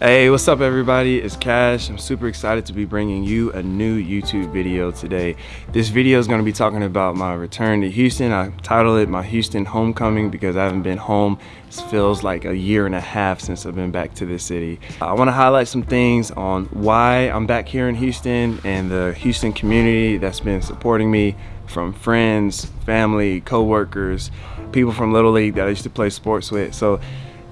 Hey, what's up everybody? It's Cash. I'm super excited to be bringing you a new YouTube video today. This video is going to be talking about my return to Houston. I titled it my Houston homecoming because I haven't been home. It feels like a year and a half since I've been back to the city. I want to highlight some things on why I'm back here in Houston and the Houston community that's been supporting me from friends, family, co-workers, people from Little League that I used to play sports with. So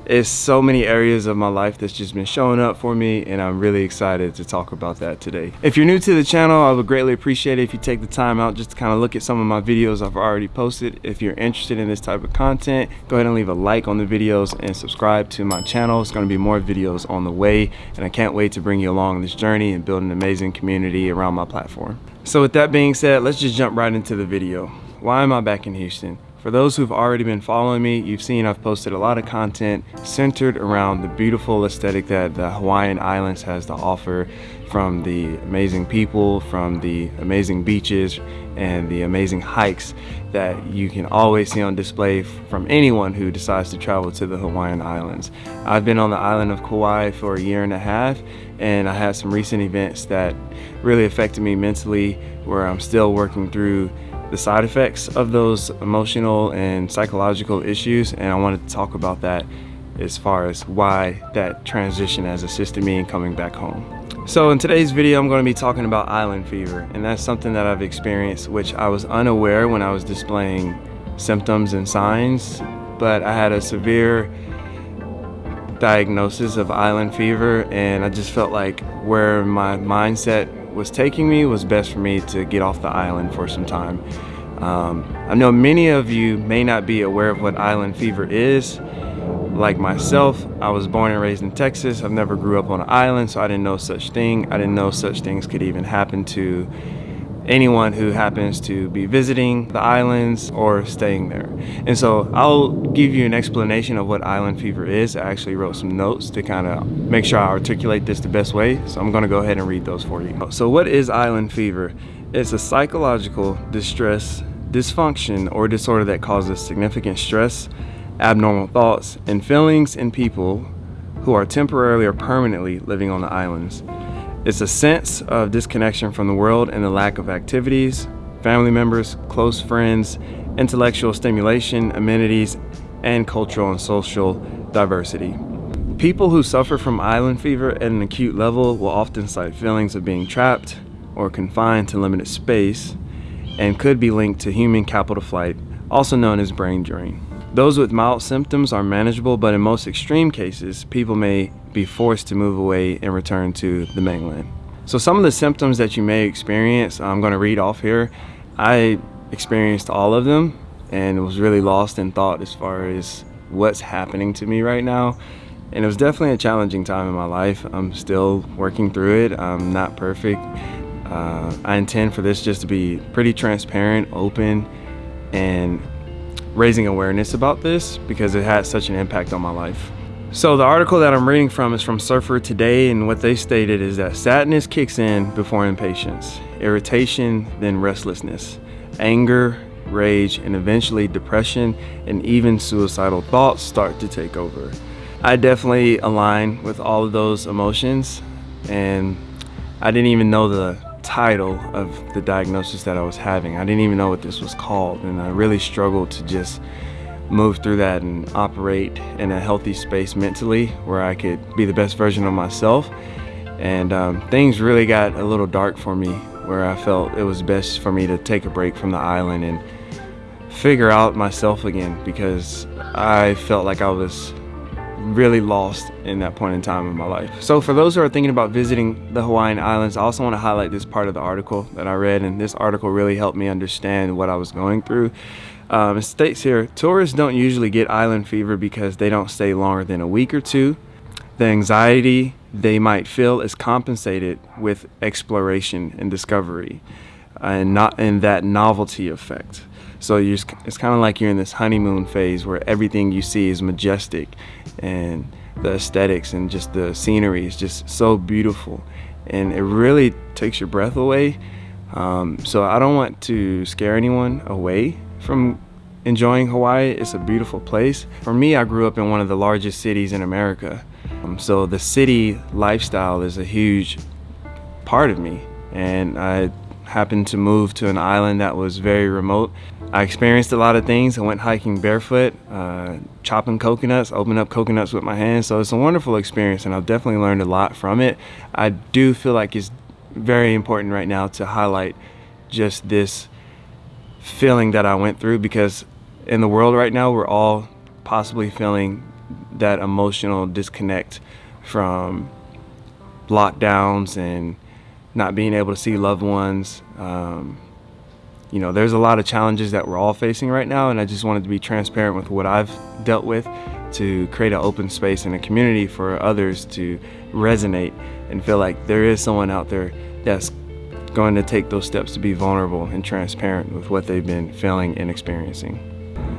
it's so many areas of my life that's just been showing up for me and I'm really excited to talk about that today. If you're new to the channel, I would greatly appreciate it if you take the time out just to kind of look at some of my videos I've already posted. If you're interested in this type of content, go ahead and leave a like on the videos and subscribe to my channel. It's gonna be more videos on the way and I can't wait to bring you along this journey and build an amazing community around my platform. So with that being said, let's just jump right into the video. Why am I back in Houston? For those who've already been following me, you've seen I've posted a lot of content centered around the beautiful aesthetic that the Hawaiian Islands has to offer from the amazing people, from the amazing beaches, and the amazing hikes that you can always see on display from anyone who decides to travel to the Hawaiian Islands. I've been on the island of Kauai for a year and a half, and I had some recent events that really affected me mentally where I'm still working through the side effects of those emotional and psychological issues and I wanted to talk about that as far as why that transition has assisted me in coming back home. So in today's video I'm going to be talking about island fever and that's something that I've experienced which I was unaware when I was displaying symptoms and signs but I had a severe diagnosis of island fever and I just felt like where my mindset was taking me was best for me to get off the island for some time. Um, I know many of you may not be aware of what island fever is. Like myself, I was born and raised in Texas. I've never grew up on an island, so I didn't know such thing. I didn't know such things could even happen to anyone who happens to be visiting the islands or staying there. And so I'll give you an explanation of what island fever is. I actually wrote some notes to kind of make sure I articulate this the best way. So I'm gonna go ahead and read those for you. So what is island fever? It's a psychological distress, dysfunction, or disorder that causes significant stress, abnormal thoughts, and feelings in people who are temporarily or permanently living on the islands. It's a sense of disconnection from the world and the lack of activities, family members, close friends, intellectual stimulation, amenities, and cultural and social diversity. People who suffer from island fever at an acute level will often cite feelings of being trapped or confined to limited space and could be linked to human capital flight, also known as brain drain. Those with mild symptoms are manageable, but in most extreme cases, people may be forced to move away and return to the mainland. So some of the symptoms that you may experience, I'm gonna read off here. I experienced all of them and was really lost in thought as far as what's happening to me right now. And it was definitely a challenging time in my life. I'm still working through it. I'm not perfect. Uh, I intend for this just to be pretty transparent, open, and raising awareness about this because it had such an impact on my life. So the article that I'm reading from is from Surfer Today and what they stated is that sadness kicks in before impatience, irritation, then restlessness, anger, rage, and eventually depression and even suicidal thoughts start to take over. I definitely align with all of those emotions and I didn't even know the title of the diagnosis that I was having. I didn't even know what this was called and I really struggled to just move through that and operate in a healthy space mentally where I could be the best version of myself. And um, things really got a little dark for me where I felt it was best for me to take a break from the island and figure out myself again because I felt like I was really lost in that point in time in my life. So for those who are thinking about visiting the Hawaiian Islands, I also want to highlight this part of the article that I read and this article really helped me understand what I was going through. Um, it states here, tourists don't usually get island fever because they don't stay longer than a week or two. The anxiety they might feel is compensated with exploration and discovery and not in that novelty effect. So it's kind of like you're in this honeymoon phase where everything you see is majestic and the aesthetics and just the scenery is just so beautiful and it really takes your breath away. Um, so I don't want to scare anyone away from enjoying Hawaii. It's a beautiful place. For me, I grew up in one of the largest cities in America. Um, so the city lifestyle is a huge part of me. And I happened to move to an island that was very remote. I experienced a lot of things. I went hiking barefoot, uh, chopping coconuts, opened up coconuts with my hands. So it's a wonderful experience and I've definitely learned a lot from it. I do feel like it's very important right now to highlight just this feeling that I went through because in the world right now, we're all possibly feeling that emotional disconnect from lockdowns and not being able to see loved ones. Um, you know, there's a lot of challenges that we're all facing right now, and I just wanted to be transparent with what I've dealt with to create an open space and a community for others to resonate and feel like there is someone out there that's going to take those steps to be vulnerable and transparent with what they've been feeling and experiencing.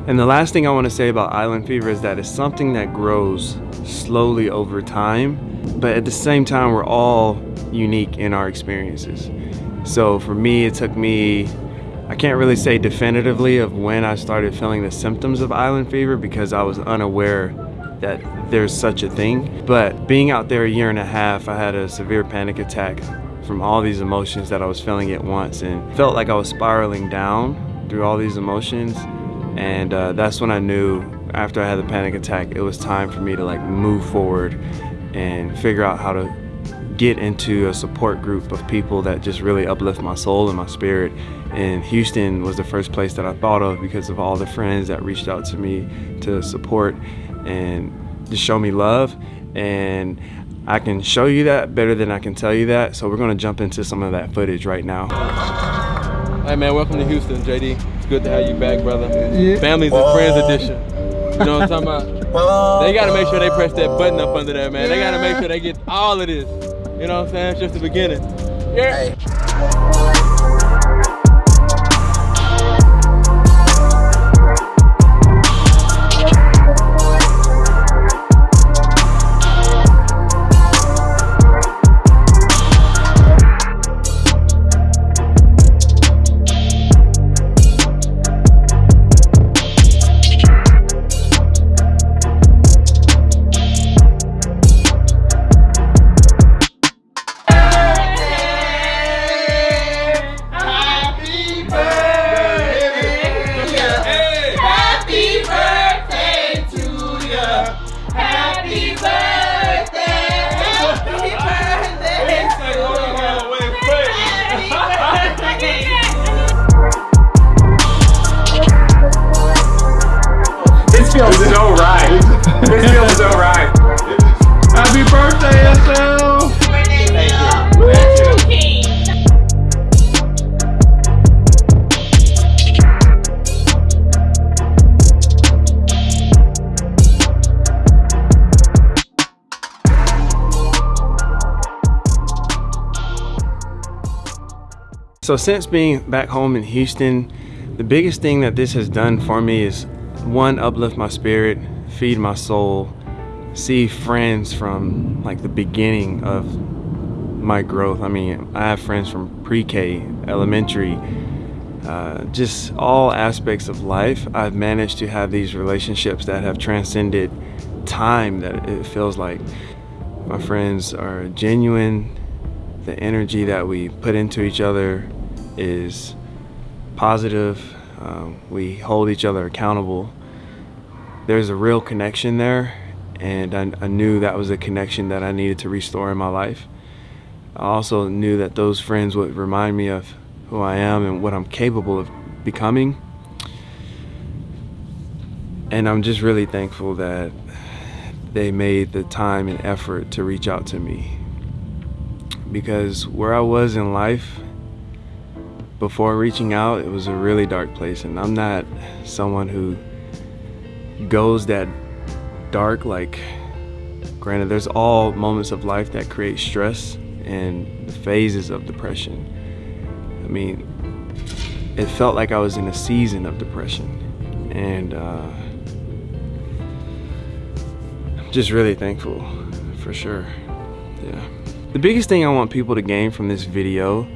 And the last thing I want to say about island fever is that it's something that grows slowly over time, but at the same time, we're all unique in our experiences. So for me, it took me, I can't really say definitively of when I started feeling the symptoms of island fever because I was unaware that there's such a thing. But being out there a year and a half, I had a severe panic attack from all these emotions that I was feeling at once and felt like I was spiraling down through all these emotions. And uh, that's when I knew after I had the panic attack, it was time for me to like move forward and figure out how to get into a support group of people that just really uplift my soul and my spirit. And Houston was the first place that I thought of because of all the friends that reached out to me to support and to show me love. And I can show you that better than I can tell you that. So we're gonna jump into some of that footage right now. Hey man, welcome to Houston, JD. It's good to have you back, brother. Yeah. Families and Friends edition. You know what I'm talking about? They gotta make sure they press that button up under there, man. They gotta make sure they get all of this. You know what I'm saying? It's just the beginning. Yeah. So since being back home in Houston, the biggest thing that this has done for me is one, uplift my spirit, feed my soul, see friends from like the beginning of my growth. I mean, I have friends from pre-K, elementary, uh, just all aspects of life. I've managed to have these relationships that have transcended time that it feels like. My friends are genuine. The energy that we put into each other is positive. Um, we hold each other accountable. There's a real connection there, and I, I knew that was a connection that I needed to restore in my life. I also knew that those friends would remind me of who I am and what I'm capable of becoming. And I'm just really thankful that they made the time and effort to reach out to me. Because where I was in life, before reaching out, it was a really dark place. And I'm not someone who goes that dark. Like, granted, there's all moments of life that create stress and the phases of depression. I mean, it felt like I was in a season of depression. And uh, I'm just really thankful for sure. Yeah. The biggest thing I want people to gain from this video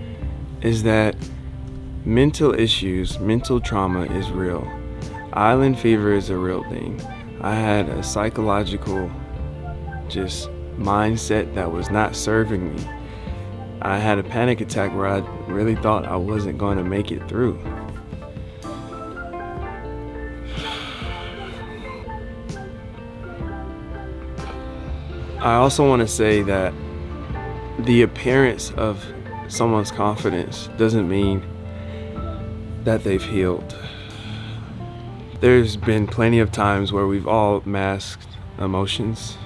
is that Mental issues, mental trauma is real. Island fever is a real thing. I had a psychological just mindset that was not serving me. I had a panic attack where I really thought I wasn't going to make it through. I also want to say that the appearance of someone's confidence doesn't mean that they've healed. There's been plenty of times where we've all masked emotions.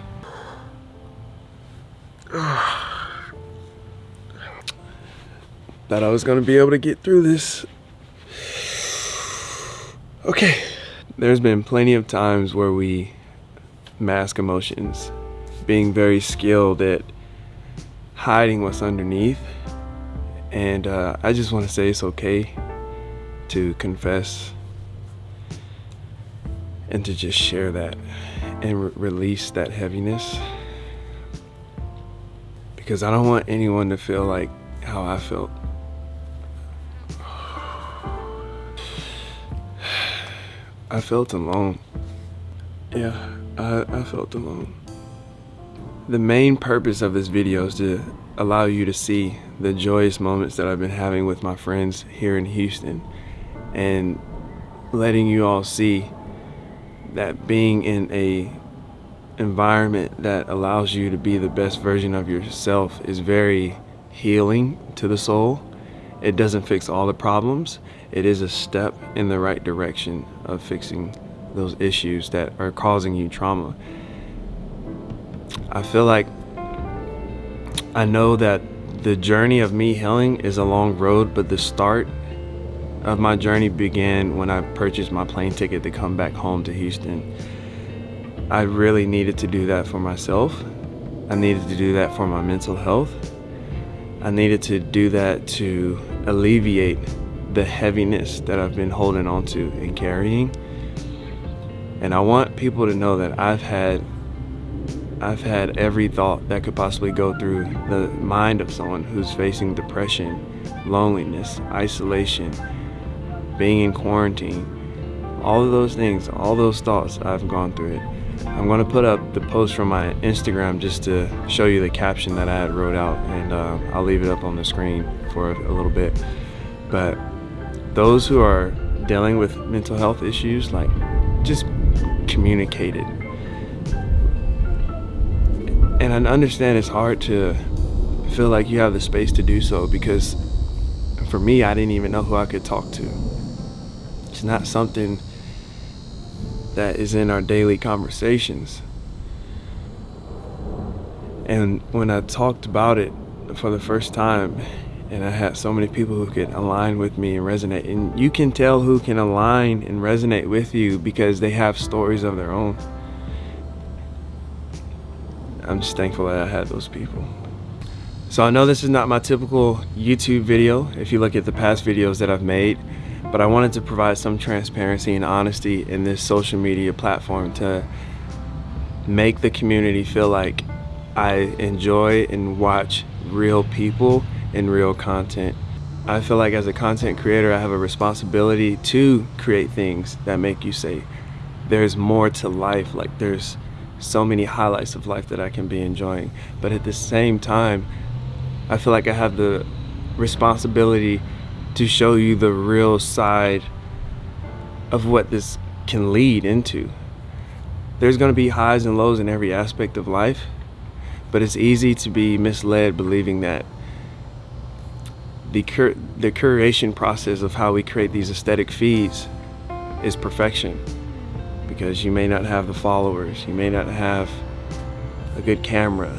That I was gonna be able to get through this. Okay. There's been plenty of times where we mask emotions, being very skilled at hiding what's underneath. And uh, I just want to say it's okay to confess and to just share that and re release that heaviness because I don't want anyone to feel like how I felt. I felt alone. Yeah, I, I felt alone. The main purpose of this video is to allow you to see the joyous moments that I've been having with my friends here in Houston and letting you all see that being in a environment that allows you to be the best version of yourself is very healing to the soul. It doesn't fix all the problems. It is a step in the right direction of fixing those issues that are causing you trauma. I feel like I know that the journey of me healing is a long road, but the start of my journey began when I purchased my plane ticket to come back home to Houston. I really needed to do that for myself. I needed to do that for my mental health. I needed to do that to alleviate the heaviness that I've been holding onto and carrying. And I want people to know that I've had I've had every thought that could possibly go through the mind of someone who's facing depression, loneliness, isolation, being in quarantine, all of those things, all those thoughts, I've gone through it. I'm gonna put up the post from my Instagram just to show you the caption that I had wrote out and uh, I'll leave it up on the screen for a little bit. But those who are dealing with mental health issues, like just communicate it. And I understand it's hard to feel like you have the space to do so because for me, I didn't even know who I could talk to. It's not something that is in our daily conversations. And when I talked about it for the first time, and I had so many people who could align with me and resonate, and you can tell who can align and resonate with you because they have stories of their own. I'm just thankful that I had those people. So I know this is not my typical YouTube video. If you look at the past videos that I've made, but I wanted to provide some transparency and honesty in this social media platform to make the community feel like I enjoy and watch real people and real content. I feel like as a content creator, I have a responsibility to create things that make you say, there's more to life. Like there's so many highlights of life that I can be enjoying. But at the same time, I feel like I have the responsibility to show you the real side of what this can lead into. There's going to be highs and lows in every aspect of life, but it's easy to be misled believing that the, cur the curation process of how we create these aesthetic feeds is perfection because you may not have the followers, you may not have a good camera.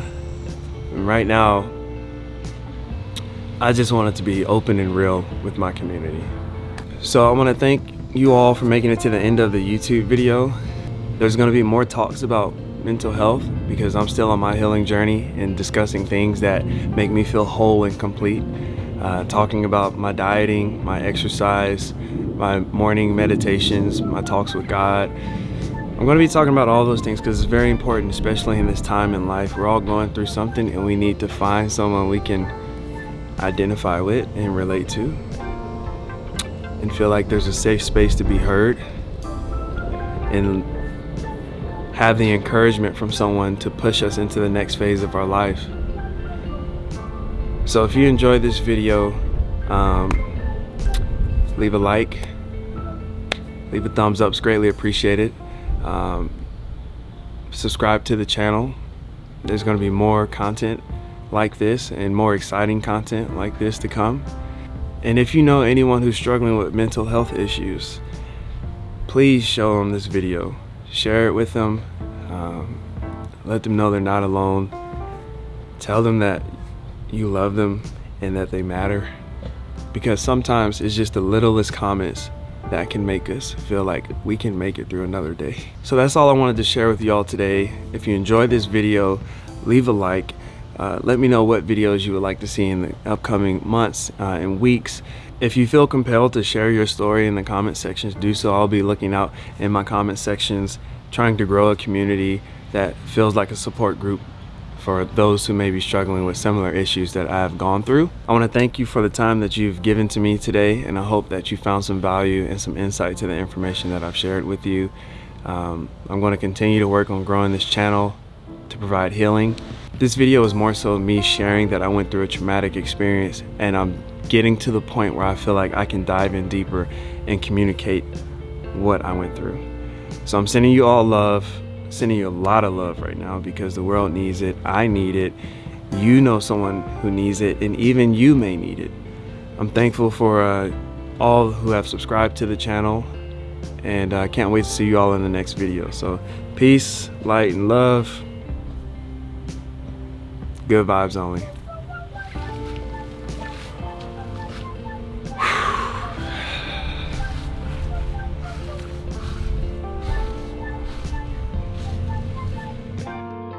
And right now, I just wanted to be open and real with my community. So I want to thank you all for making it to the end of the YouTube video. There's going to be more talks about mental health because I'm still on my healing journey and discussing things that make me feel whole and complete. Uh, talking about my dieting, my exercise, my morning meditations, my talks with God. I'm going to be talking about all those things because it's very important, especially in this time in life. We're all going through something and we need to find someone we can identify with and relate to and feel like there's a safe space to be heard and have the encouragement from someone to push us into the next phase of our life. So if you enjoyed this video, um, leave a like, leave a thumbs up, it's greatly appreciated. Um, subscribe to the channel. There's going to be more content like this and more exciting content like this to come. And if you know anyone who's struggling with mental health issues, please show them this video. Share it with them. Um, let them know they're not alone. Tell them that you love them and that they matter. Because sometimes it's just the littlest comments that can make us feel like we can make it through another day. So that's all I wanted to share with y'all today. If you enjoyed this video, leave a like. Uh, let me know what videos you would like to see in the upcoming months uh, and weeks. If you feel compelled to share your story in the comment sections, do so. I'll be looking out in my comment sections, trying to grow a community that feels like a support group for those who may be struggling with similar issues that I've gone through. I want to thank you for the time that you've given to me today and I hope that you found some value and some insight to the information that I've shared with you. Um, I'm going to continue to work on growing this channel to provide healing. This video is more so me sharing that I went through a traumatic experience and I'm getting to the point where I feel like I can dive in deeper and communicate what I went through. So I'm sending you all love sending you a lot of love right now because the world needs it. I need it. You know someone who needs it, and even you may need it. I'm thankful for uh, all who have subscribed to the channel, and I uh, can't wait to see you all in the next video. So, peace, light, and love. Good vibes only.